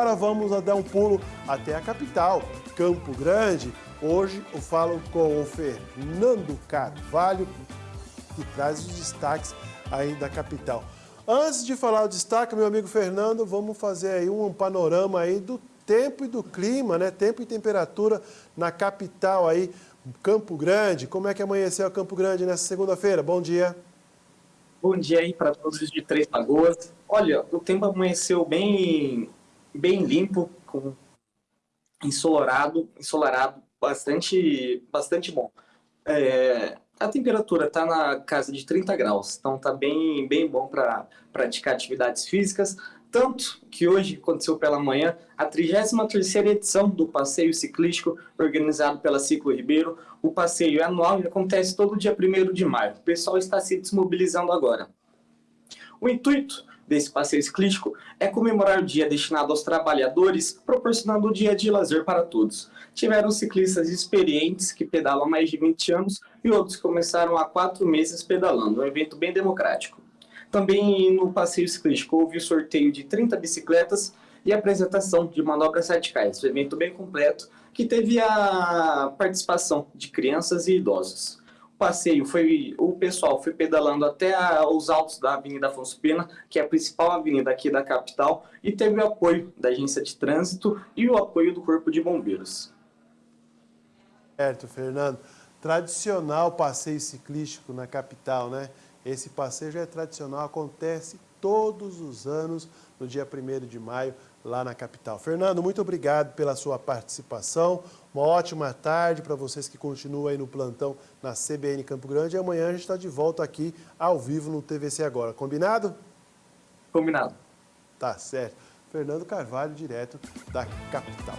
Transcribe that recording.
agora vamos dar um pulo até a capital, Campo Grande. Hoje eu falo com o Fernando Carvalho, que traz os destaques aí da capital. Antes de falar o destaque, meu amigo Fernando, vamos fazer aí um panorama aí do tempo e do clima, né? Tempo e temperatura na capital aí, Campo Grande. Como é que amanheceu Campo Grande nessa segunda-feira? Bom dia. Bom dia aí para todos de Três Lagoas. Olha, o tempo amanheceu bem, bem limpo, com ensolarado, ensolarado, bastante, bastante bom. É, a temperatura está na casa de 30 graus, então está bem, bem bom para praticar atividades físicas. Tanto que hoje aconteceu pela manhã a 33ª edição do passeio ciclístico organizado pela Ciclo Ribeiro. O passeio é anual e acontece todo dia 1 de maio. O pessoal está se desmobilizando agora. O intuito desse passeio ciclístico é comemorar o dia destinado aos trabalhadores, proporcionando o dia de lazer para todos. Tiveram ciclistas experientes que pedalam há mais de 20 anos e outros começaram há 4 meses pedalando, um evento bem democrático. Também no passeio ciclístico houve o sorteio de 30 bicicletas e apresentação de manobras radicais, um evento bem completo que teve a participação de crianças e idosos. Passeio foi, o pessoal foi pedalando até a, os altos da Avenida Afonso Pena, que é a principal avenida aqui da capital, e teve o apoio da agência de trânsito e o apoio do Corpo de Bombeiros. Certo, Fernando. Tradicional passeio ciclístico na capital, né? Esse passeio já é tradicional, acontece todos os anos, no dia 1 de maio, lá na capital. Fernando, muito obrigado pela sua participação. Uma ótima tarde para vocês que continuam aí no plantão na CBN Campo Grande. E amanhã a gente está de volta aqui, ao vivo, no TVC Agora. Combinado? Combinado. Tá certo. Fernando Carvalho, direto da capital.